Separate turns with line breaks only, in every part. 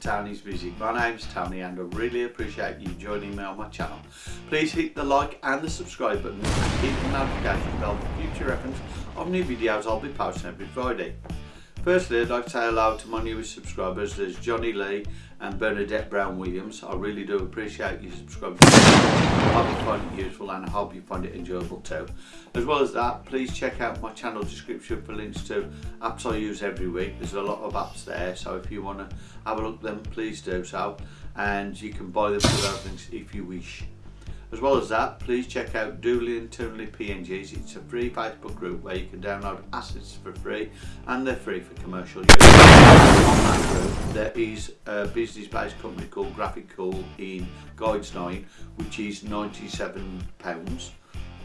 Tony's Music. My name's Tony and I really appreciate you joining me on my channel. Please hit the like and the subscribe button and hit the notification bell for future reference of new videos I'll be posting every Friday. Firstly, I'd like to say hello to my newest subscribers. There's Johnny Lee and Bernadette Brown Williams. I really do appreciate you subscribing. Useful and I hope you find it enjoyable too. As well as that, please check out my channel description for links to apps I use every week. There's a lot of apps there, so if you want to have a look then please do so. And you can buy them for those links if you wish. As well as that, please check out Doodly and PNGs. It's a free Facebook group where you can download assets for free and they're free for commercial use. There is a business-based company called Graphic Cool in Guides 9, which is £97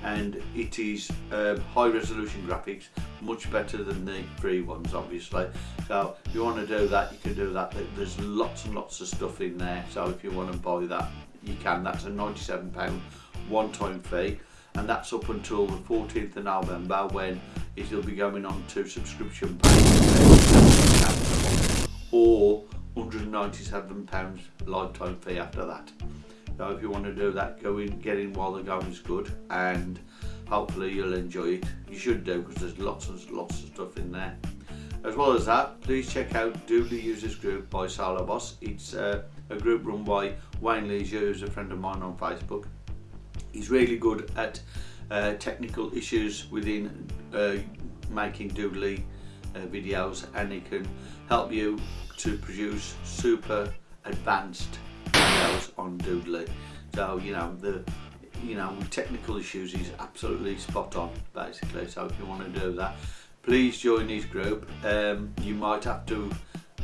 and it is um, high resolution graphics much better than the free ones obviously. So if you want to do that you can do that. There's lots and lots of stuff in there. So if you want to buy that you can. That's a £97 one-time fee. And that's up until the 14th of November when it'll be going on to subscription pay or £197 lifetime fee after that. So if you want to do that, go in, get in while the going is good and hopefully you'll enjoy it. You should do because there's lots and lots of stuff in there. As well as that, please check out Doodly Users Group by Solo Boss. It's uh, a group run by Wayne Leisure, who's a friend of mine on Facebook. He's really good at uh, technical issues within uh, making Doodly uh, videos and he can help you to produce super advanced videos on Doodly. So, you know, the you know, technical issues is absolutely spot on basically. So if you want to do that, please join his group. Um, you might have to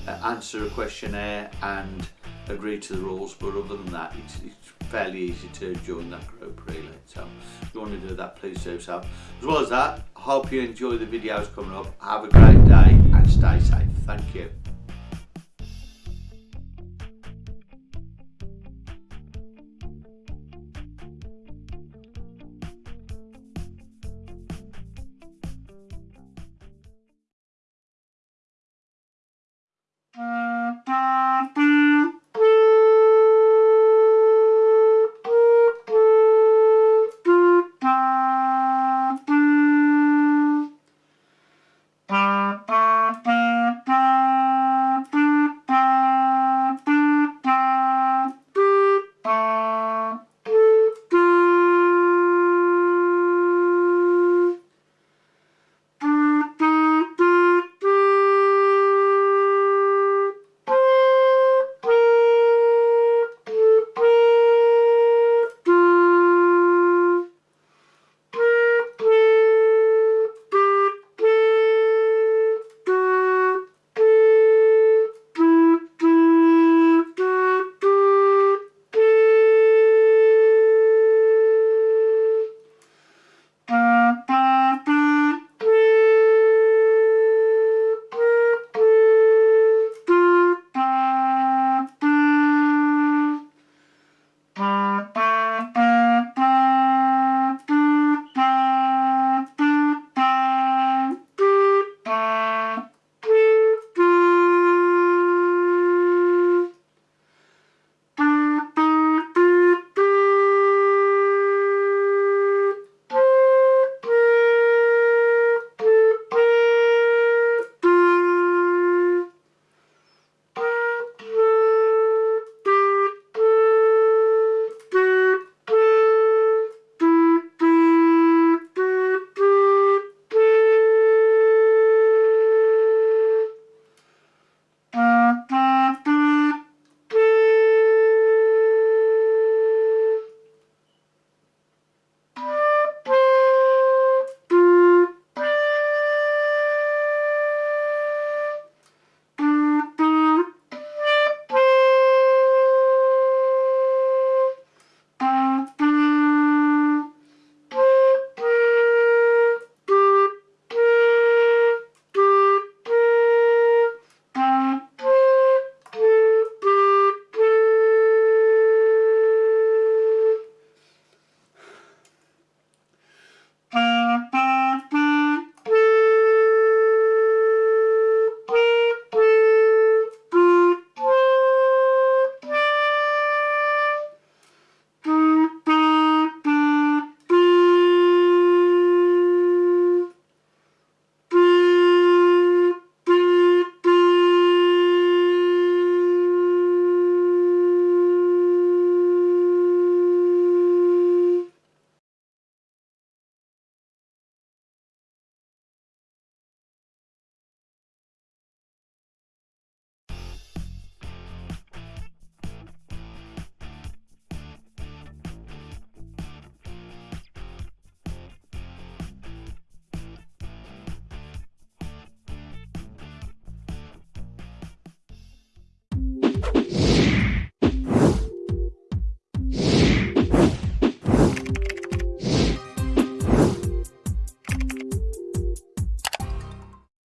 uh, answer a questionnaire and agree to the rules but other than that it's, it's fairly easy to join that group really so you want to do that please do so. As well as that I hope you enjoy the videos coming up. Have a great day and stay safe. Thank you